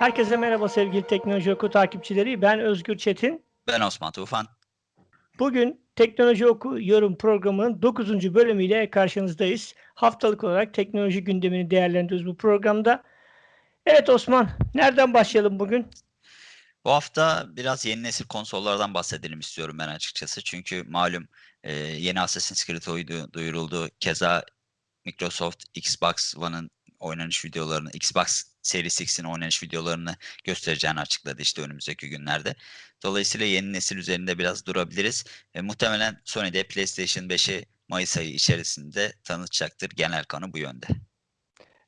Herkese merhaba sevgili Teknoloji Oku takipçileri. Ben Özgür Çetin. Ben Osman Tufan. Bugün Teknoloji Oku yorum programının 9. bölümüyle karşınızdayız. Haftalık olarak teknoloji gündemini değerlendiriyoruz bu programda. Evet Osman, nereden başlayalım bugün? Bu hafta biraz yeni nesil konsollardan bahsedelim istiyorum ben açıkçası. Çünkü malum e, yeni Assassin's Creed oyunu duyuruldu. Keza Microsoft Xbox One'ın oynanış videolarını, Xbox Series X'in oynanış videolarını göstereceğini açıkladı işte önümüzdeki günlerde. Dolayısıyla yeni nesil üzerinde biraz durabiliriz. E, muhtemelen Sony de PlayStation 5'i Mayıs ayı içerisinde tanıtacaktır. Genel kanı bu yönde.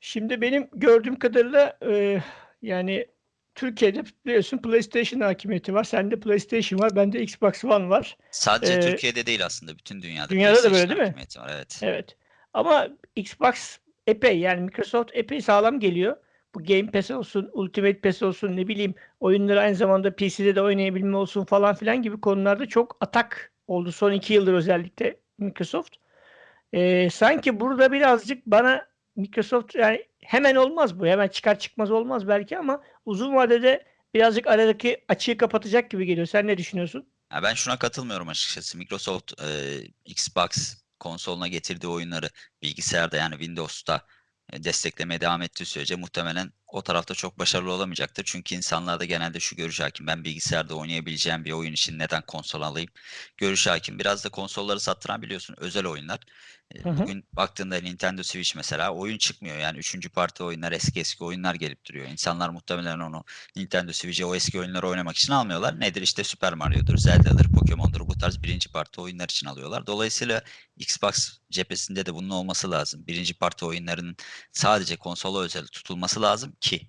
Şimdi benim gördüğüm kadarıyla e, yani Türkiye'de biliyorsun PlayStation hakimiyeti var. Sende PlayStation var, bende Xbox One var. Sadece Ee, Türkiye'de değil aslında bütün dünyada. dünyada da böyle değil mi? Var, evet. Evet. Ama Xbox epey yani Microsoft epey sağlam geliyor. Bu Game Pass olsun, Ultimate Pass olsun ne bileyim oyunları aynı zamanda PC'de de oynayabilme olsun falan filan gibi konularda çok atak oldu son iki yıldır özellikle Microsoft. Ee, sanki burada birazcık bana Microsoft yani hemen olmaz bu. Hemen çıkar çıkmaz olmaz belki ama uzun vadede birazcık aradaki açığı kapatacak gibi geliyor. Sen ne düşünüyorsun? Ya ben şuna katılmıyorum açıkçası. Microsoft e, Xbox konsoluna getirdiği oyunları bilgisayarda yani Windows'ta desteklemeye devam ettiği sürece muhtemelen o tarafta çok başarılı olamayacaktır. Çünkü insanlarda genelde şu görüş hakim. Ben bilgisayarda oynayabileceğim bir oyun için neden konsol alayım? Görüş hakim. Biraz da konsolları sattıran biliyorsun özel oyunlar. Hı hı. Bugün baktığında Nintendo Switch mesela oyun çıkmıyor. Yani üçüncü parti oyunlar eski eski oyunlar gelip duruyor. İnsanlar muhtemelen onu Nintendo Switch'e o eski oyunları oynamak için almıyorlar. Nedir işte Super Mario'dur, Zelda'dır, Pokemon'dur bu tarz birinci parti oyunlar için alıyorlar. Dolayısıyla Xbox cephesinde de bunun olması lazım. Birinci parti oyunlarının sadece konsola özel tutulması lazım ki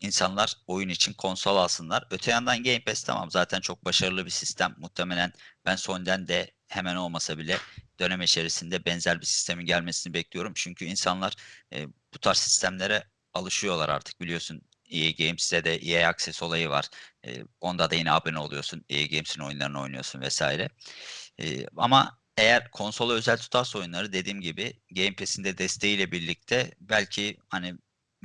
insanlar oyun için konsol alsınlar. Öte yandan Game Pass tamam zaten çok başarılı bir sistem. Muhtemelen ben Sony'den de hemen olmasa bile dönem içerisinde benzer bir sistemin gelmesini bekliyorum. Çünkü insanlar e, bu tarz sistemlere alışıyorlar artık biliyorsun. EA Games'te de EA Access olayı var. E, onda da yine abone oluyorsun. EA Games'in oyunlarını oynuyorsun vesaire. E, ama eğer konsola özel tutarsa oyunları dediğim gibi Game Pass'in de desteğiyle birlikte belki hani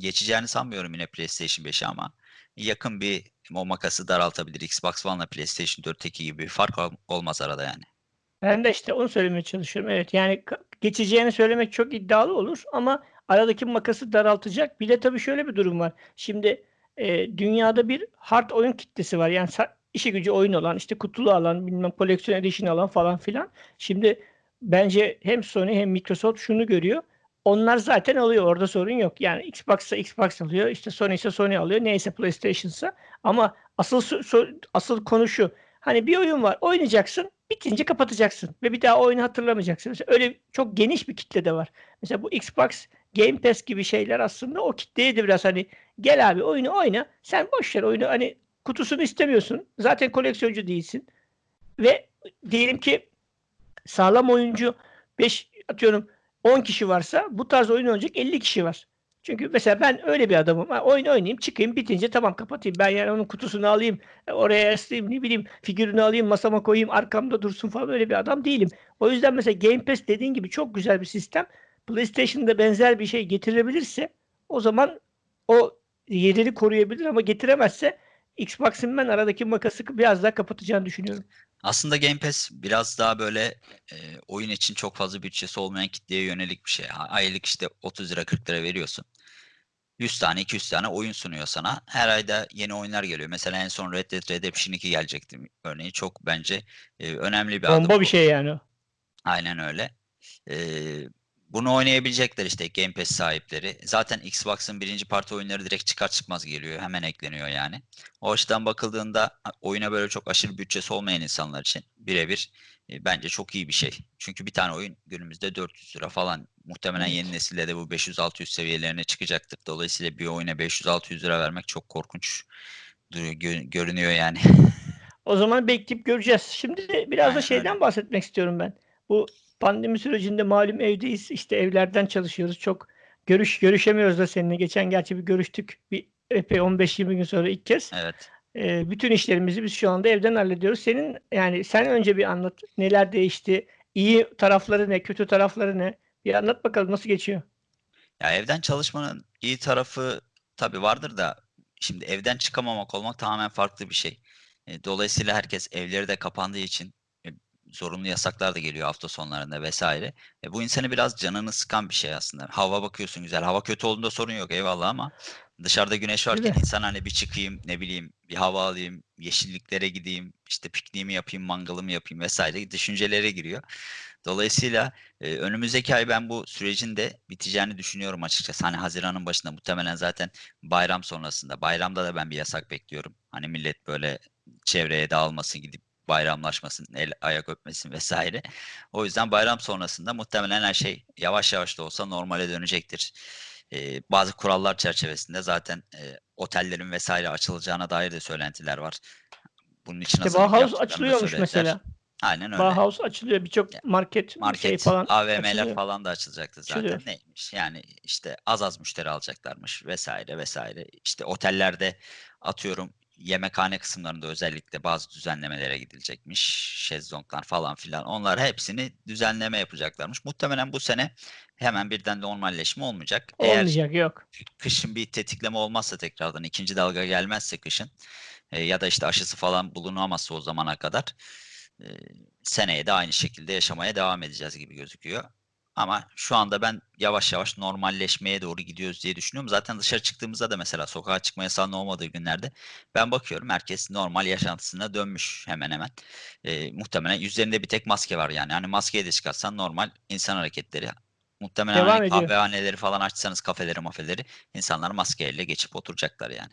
geçeceğini sanmıyorum yine PlayStation 5'e ama yakın bir o makası daraltabilir. Xbox One'la PlayStation 4'teki gibi bir fark ol- olmaz arada yani. Ben de işte onu söylemeye çalışıyorum. Evet yani geçeceğini söylemek çok iddialı olur ama aradaki makası daraltacak. Bir de tabii şöyle bir durum var. Şimdi e, dünyada bir hard oyun kitlesi var. Yani işi gücü oyun olan, işte kutulu alan, bilmem koleksiyon edition alan falan filan. Şimdi bence hem Sony hem Microsoft şunu görüyor. Onlar zaten alıyor. Orada sorun yok. Yani Xbox'sa Xbox alıyor. işte Sony ise Sony alıyor. Neyse PlayStation'sa. Ama asıl asıl konu şu. Hani bir oyun var. Oynayacaksın. Bitince kapatacaksın. Ve bir daha oyunu hatırlamayacaksın. Mesela öyle çok geniş bir kitle de var. Mesela bu Xbox Game Pass gibi şeyler aslında o kitleye de biraz hani gel abi oyunu oyna. Sen boş ver oyunu hani kutusunu istemiyorsun. Zaten koleksiyoncu değilsin. Ve diyelim ki sağlam oyuncu 5 atıyorum 10 kişi varsa bu tarz oyun oynayacak 50 kişi var. Çünkü mesela ben öyle bir adamım. Ha, oyun oynayayım, çıkayım, bitince tamam kapatayım. Ben yani onun kutusunu alayım, e, oraya asayım, ne bileyim figürünü alayım, masama koyayım, arkamda dursun falan öyle bir adam değilim. O yüzden mesela Game Pass dediğin gibi çok güzel bir sistem. PlayStation'da benzer bir şey getirebilirse o zaman o yerini koruyabilir ama getiremezse Xbox'ın ben aradaki makası biraz daha kapatacağını düşünüyorum. Aslında Game Pass biraz daha böyle e, oyun için çok fazla bütçesi olmayan kitleye yönelik bir şey. Aylık işte 30 lira 40 lira veriyorsun. 100 tane 200 tane oyun sunuyor sana. Her ayda yeni oyunlar geliyor. Mesela en son Red Dead Redemption 2 gelecekti. Örneği çok bence e, önemli bir adım Bomba bir bu. şey yani. Aynen öyle. Ee, bunu oynayabilecekler işte Game Pass sahipleri. Zaten Xbox'ın birinci parti oyunları direkt çıkar çıkmaz geliyor. Hemen ekleniyor yani. O açıdan bakıldığında oyuna böyle çok aşırı bütçesi olmayan insanlar için birebir e, bence çok iyi bir şey. Çünkü bir tane oyun günümüzde 400 lira falan. Muhtemelen yeni nesilde de bu 500-600 seviyelerine çıkacaktır. Dolayısıyla bir oyuna 500-600 lira vermek çok korkunç görünüyor yani. O zaman bekleyip göreceğiz. Şimdi biraz da şeyden bahsetmek istiyorum ben. Bu pandemi sürecinde malum evdeyiz. işte evlerden çalışıyoruz. Çok görüş görüşemiyoruz da seninle. Geçen gerçi bir görüştük. Bir epey 15-20 gün sonra ilk kez. Evet. Ee, bütün işlerimizi biz şu anda evden hallediyoruz. Senin yani sen önce bir anlat. Neler değişti? İyi tarafları ne? Kötü tarafları ne? Bir anlat bakalım nasıl geçiyor? Ya evden çalışmanın iyi tarafı tabii vardır da şimdi evden çıkamamak olmak tamamen farklı bir şey. E, dolayısıyla herkes evleri de kapandığı için e, zorunlu yasaklar da geliyor hafta sonlarında vesaire. E, bu insanı biraz canını sıkan bir şey aslında. Hava bakıyorsun güzel. Hava kötü olduğunda sorun yok eyvallah ama dışarıda güneş varken insan hani bir çıkayım ne bileyim bir hava alayım, yeşilliklere gideyim, işte pikniğimi yapayım, mangalımı yapayım vesaire düşüncelere giriyor. Dolayısıyla e, önümüzdeki ay ben bu sürecin de biteceğini düşünüyorum açıkçası. Hani Haziran'ın başında muhtemelen zaten bayram sonrasında. Bayramda da ben bir yasak bekliyorum. Hani millet böyle çevreye dağılmasın gidip bayramlaşmasın, el ayak öpmesin vesaire. O yüzden bayram sonrasında muhtemelen her şey yavaş yavaş da olsa normale dönecektir. Ee, bazı kurallar çerçevesinde zaten e, otellerin vesaire açılacağına dair de söylentiler var. Bunun için İşte Bauhaus açılıyormuş mesela. Aynen öyle. Bauhaus açılıyor. Birçok market, Market, şey falan AVM'ler açılıyor. falan da açılacaktı zaten. Açılıyor. Neymiş? Yani işte az az müşteri alacaklarmış vesaire vesaire. İşte otellerde atıyorum yemekhane kısımlarında özellikle bazı düzenlemelere gidilecekmiş. Şezlonglar falan filan. Onlar hepsini düzenleme yapacaklarmış. Muhtemelen bu sene hemen birden normalleşme olmayacak. Eğer Olmayacak yok. kışın bir tetikleme olmazsa tekrardan ikinci dalga gelmezse kışın e, ya da işte aşısı falan bulunamazsa o zamana kadar e, seneye de aynı şekilde yaşamaya devam edeceğiz gibi gözüküyor. Ama şu anda ben yavaş yavaş normalleşmeye doğru gidiyoruz diye düşünüyorum. Zaten dışarı çıktığımızda da mesela sokağa çıkma yasağının olmadığı günlerde ben bakıyorum herkes normal yaşantısına dönmüş hemen hemen. E, muhtemelen yüzlerinde bir tek maske var yani. Hani maskeyi de çıkarsan normal insan hareketleri. Muhtemelen Devam hani ediyor. kahvehaneleri falan açsanız kafeleri mafeleri insanlar maskeyle geçip oturacaklar yani.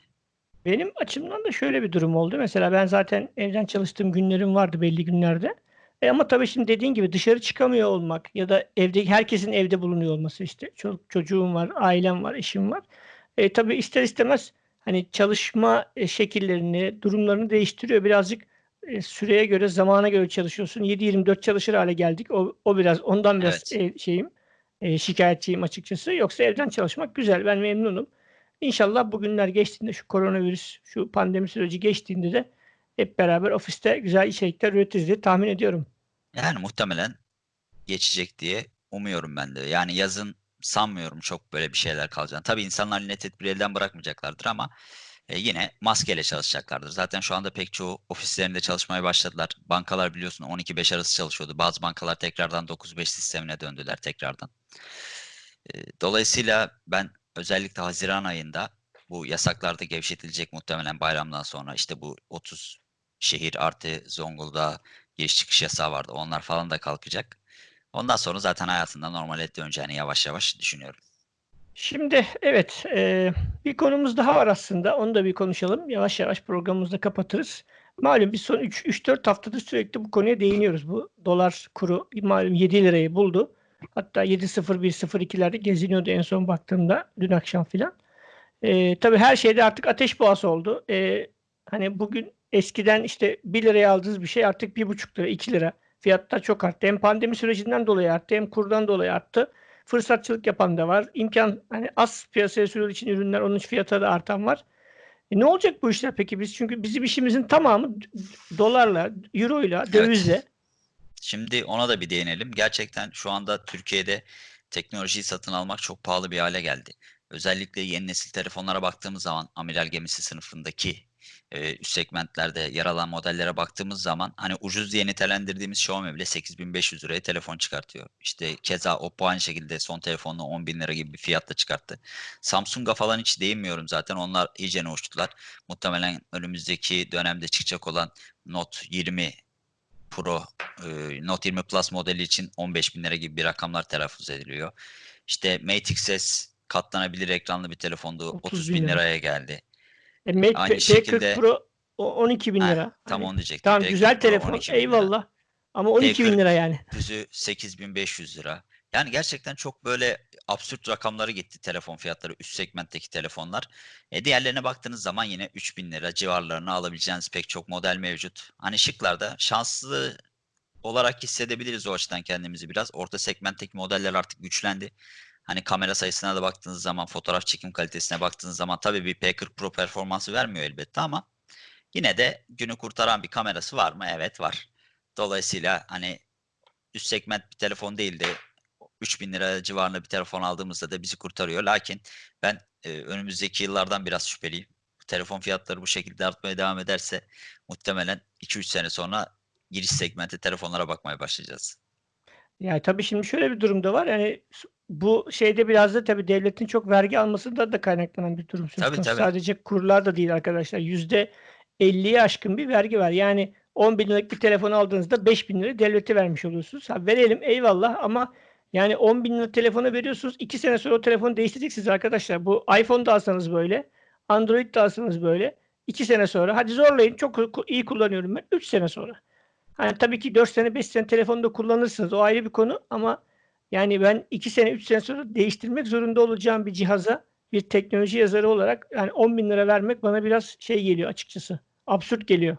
Benim açımdan da şöyle bir durum oldu. Mesela ben zaten evden çalıştığım günlerim vardı belli günlerde. E ama tabii şimdi dediğin gibi dışarı çıkamıyor olmak ya da evde herkesin evde bulunuyor olması işte çoluk çocuğum var, ailem var, eşim var. E tabii ister istemez hani çalışma e, şekillerini, durumlarını değiştiriyor. Birazcık e, süreye göre, zamana göre çalışıyorsun. 7-24 çalışır hale geldik. O, o biraz ondan biraz Evet. e, şeyim, e, şikayetçiyim açıkçası. Yoksa evden çalışmak güzel. Ben memnunum. İnşallah bu günler geçtiğinde şu koronavirüs, şu pandemi süreci geçtiğinde de hep beraber ofiste güzel içerikler üretiriz diye tahmin ediyorum. Yani muhtemelen geçecek diye umuyorum ben de. Yani yazın sanmıyorum çok böyle bir şeyler kalacağını. Tabii insanlar yine tedbiri elden bırakmayacaklardır ama e, yine maskeyle çalışacaklardır. Zaten şu anda pek çoğu ofislerinde çalışmaya başladılar. Bankalar biliyorsun 12-5 arası çalışıyordu. Bazı bankalar tekrardan 9-5 sistemine döndüler tekrardan. E, Dolayısıyla ben özellikle Haziran ayında bu yasaklarda gevşetilecek muhtemelen bayramdan sonra işte bu 30 şehir artı Zonguldak giriş çıkış yasağı vardı. Onlar falan da kalkacak. Ondan sonra zaten hayatında normale döneceğini yavaş yavaş düşünüyorum. Şimdi evet e, bir konumuz daha var aslında. Onu da bir konuşalım. Yavaş yavaş programımızı da kapatırız. Malum biz son 3-4 haftadır sürekli bu konuya değiniyoruz. Bu dolar kuru malum 7 lirayı buldu. Hatta 7.01-02'lerde geziniyordu en son baktığımda dün akşam filan. E, tabii her şeyde artık ateş boğası oldu. E, hani bugün eskiden işte 1 liraya aldığınız bir şey artık 1,5 lira, 2 lira. Fiyatlar çok arttı. Hem pandemi sürecinden dolayı arttı hem kurdan dolayı arttı. Fırsatçılık yapan da var. İmkan hani az piyasaya sürüldüğü için ürünler onun fiyatı da artan var. E ne olacak bu işler peki biz? Çünkü bizim işimizin tamamı dolarla, euroyla, dövizle. Şimdi ona da bir değinelim. Gerçekten şu anda Türkiye'de teknolojiyi satın almak çok pahalı bir hale geldi. Özellikle yeni nesil telefonlara baktığımız zaman amiral gemisi sınıfındaki e, üst segmentlerde yer alan modellere baktığımız zaman hani ucuz diye nitelendirdiğimiz Xiaomi bile 8500 liraya telefon çıkartıyor. İşte keza Oppo aynı şekilde son telefonunu 10 bin lira gibi bir fiyatla çıkarttı. Samsung'a falan hiç değinmiyorum zaten. Onlar iyice uçtular. Muhtemelen önümüzdeki dönemde çıkacak olan Note 20 Pro, e, Note 20 Plus modeli için 15 bin lira gibi bir rakamlar telaffuz ediliyor. İşte Mate XS katlanabilir ekranlı bir telefondu. 30 30 bin bin lira. liraya geldi. E, Mate Aynı P- şekilde- P40 Pro o 12 bin Ha, lira. tam Hani, onu diyecektim. tamam P40 güzel Pro telefon 12 bin lira. eyvallah. Ama 12 bin P40 lira yani. Düzü 8500 lira. Yani gerçekten çok böyle absürt rakamlara gitti telefon fiyatları üst segmentteki telefonlar. E diğerlerine baktığınız zaman yine 3000 lira civarlarına alabileceğiniz pek çok model mevcut. Hani şıklarda şanslı olarak hissedebiliriz o açıdan kendimizi biraz. Orta segmentteki modeller artık güçlendi. Hani kamera sayısına da baktığınız zaman, fotoğraf çekim kalitesine baktığınız zaman tabii bir P40 Pro performansı vermiyor elbette ama yine de günü kurtaran bir kamerası var mı? Evet var. Dolayısıyla hani üst segment bir telefon değil de 3000 lira civarında bir telefon aldığımızda da bizi kurtarıyor. Lakin ben e, önümüzdeki yıllardan biraz şüpheliyim. telefon fiyatları bu şekilde artmaya devam ederse muhtemelen 2-3 sene sonra giriş segmenti telefonlara bakmaya başlayacağız. Ya, tabii şimdi şöyle bir durum da var. Yani bu şeyde biraz da tabii devletin çok vergi almasından da kaynaklanan bir durum Tabii, tabii. Sadece kurlar da değil arkadaşlar. %50'ye aşkın bir vergi var. Yani ₺10.000'lık bir telefon aldığınızda ₹5.000 devlete vermiş oluyorsunuz. Ha, verelim eyvallah ama yani £10.000'lık telefonu veriyorsunuz. 2 sene sonra o telefonu değiştireceksiniz arkadaşlar. Bu iPhone da alsanız böyle, Android de alsanız böyle. 2 sene sonra hadi zorlayın çok iyi kullanıyorum ben. 3 sene sonra. Hani tabii ki 4 sene 5 sene telefonu da kullanırsınız. O ayrı bir konu ama yani ben 2 sene 3 sene sonra değiştirmek zorunda olacağım bir cihaza bir teknoloji yazarı olarak yani £10.000 vermek bana biraz şey geliyor açıkçası. Absürt geliyor.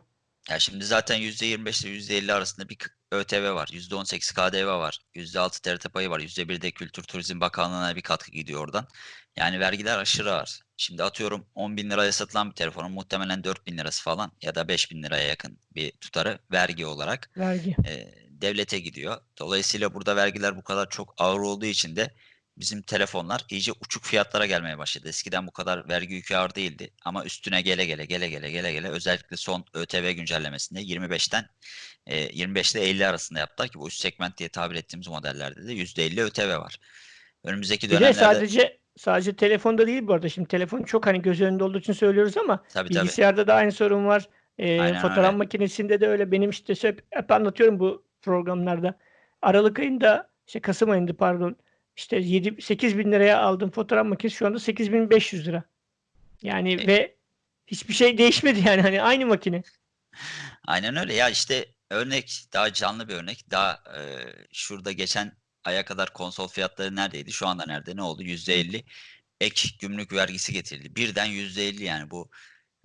Ya, şimdi zaten %25 ile %50 arasında bir ÖTV var. %18 KDV var. %6 TRT payı var. %1 de Kültür Turizm Bakanlığı'na bir katkı gidiyor oradan. Yani vergiler aşırı ağır. Şimdi atıyorum £10.000'ya satılan bir telefonun muhtemelen £4.000'sı falan ya da £5.000'ya yakın bir tutarı vergi olarak, Vergi. eee, devlete gidiyor. Dolayısıyla burada vergiler bu kadar çok ağır olduğu için de bizim telefonlar iyice uçuk fiyatlara gelmeye başladı. Eskiden bu kadar vergi yükü ağır değildi ama üstüne gele gele, gele gele, gele gele özellikle son ÖTV güncellemesinde 25'ten, eee, 25 ile 50 arasında yaptılar ki bu üst segment diye tabir ettiğimiz modellerde de %50 ÖTV var. Önümüzdeki Bir de dönemlerde sadece sadece telefonda değil bu arada. Şimdi telefon çok hani göz önünde olduğu için söylüyoruz ama Tabii, tabii. bilgisayarda da aynı sorun var. Aynen fotoğraf öyle. makinesinde de öyle. Benim işte hep hep anlatıyorum bu programlarda. Aralık ayında, işte kasım ayında pardon, işte yedi €8.000'ya aldığım fotoğraf makinesi şu anda €8.500. Yani E ve hiçbir şey değişmedi yani hani aynı makine. Aynen öyle. Ya, işte örnek, daha canlı bir örnek. Daha, eee, şurada geçen aya kadar konsol fiyatları neredeydi? Şu anda nerede? Ne oldu? %50 ek gümrük vergisi getirildi. Birden %50 yani bu,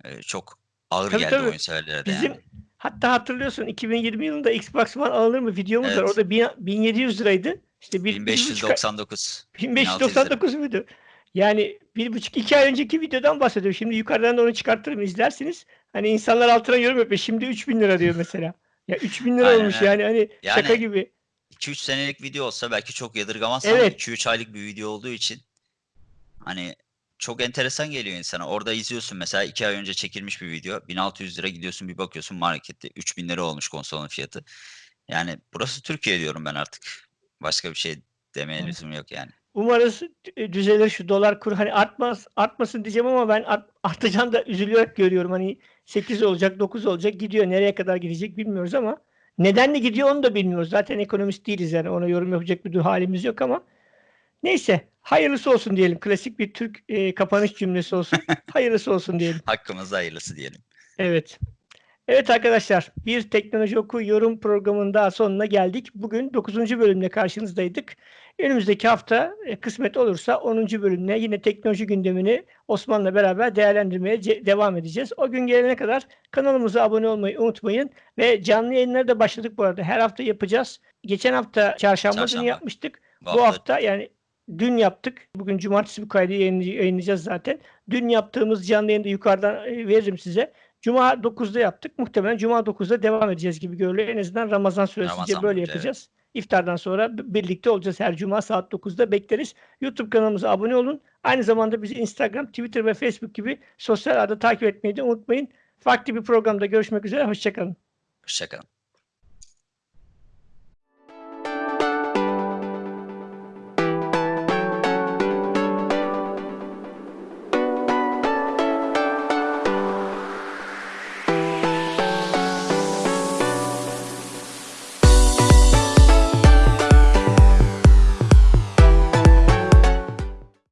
eee, çok ağır Tabii, geldi tabii. oyun severlere de Bizim yani. hatta hatırlıyorsun 2020 yılında Xbox One alınır mı videomuz var. Evet. Orada bin €1.700'ydı. İşte bir bir buçuk ay 1599, bin beş yüz 1600 doksan lira. dokuz muydu? Yani 1,5-2 ay önceki videodan bahsediyorum. Şimdi yukarıdan da onu çıkartırım izlersiniz. Hani insanlar altına yorum yapıyor. Şimdi €3.000 diyor mesela. Ya €3.000 Aynen olmuş yani hani şaka Yani gibi. 2-3 senelik video olsa belki çok yadırgamazsın ama Evet. 2-3 aylık bir video olduğu için hani çok enteresan geliyor insana. Orada izliyorsun mesela 2 ay önce çekilmiş bir video. €1.600 gidiyorsun bir bakıyorsun markette €3.000 olmuş konsolun fiyatı. Yani burası Türkiye diyorum ben artık. Başka bir şey demeye Evet. lüzum yok yani. Umarız d düzelir şu dolar kuru. Hani artmaz artmasın diyeceğim ama ben art artacağını da üzülerek görüyorum. Hani 8 olacak, 9 olacak gidiyor. Nereye kadar gidecek bilmiyoruz ama nedenle gidiyor onu da bilmiyoruz. Zaten ekonomist değiliz yani ona yorum yapacak bir du hâlimiz yok ama neyse hayırlısı olsun diyelim. Klasik bir Türk, eee, kapanış cümlesi olsun. Hayırlısı olsun diyelim. Hakkımızda hayırlısı diyelim. Evet. Evet arkadaşlar, bir Teknoloji Oku yorum programının daha sonuna geldik. Bugün 9. bölümle karşınızdaydık. Önümüzdeki hafta, eee, kısmet olursa 10. bölümle yine teknoloji gündemini Osman'la beraber değerlendirmeye devam edeceğiz. O gün gelene kadar kanalımıza abone olmayı unutmayın ve canlı yayınlara da başladık bu arada. Her hafta yapacağız. Geçen hafta çarşamba günü yapmıştık. Bu Bu hafta yani dün yaptık. Bugün cumartesi bu kaydı yayınlay yayınlayacağız zaten. Dün yaptığımız canlı yayını da yukarıdan, eee, veririm size. Cuma 9'da yaptık. Muhtemelen cuma 9'da devam edeceğiz gibi görünüyor. En azından Ramazan süresince Ramazan böyle boyunca evet. İftardan sonra birlikte olacağız. Her cuma saat 9'da bekleriz. YouTube kanalımıza abone olun. Aynı zamanda bizi Instagram, Twitter ve Facebook gibi sosyal ağda takip etmeyi de unutmayın. Farklı bir programda görüşmek üzere. Hoşça kalın. Hoşça kalın.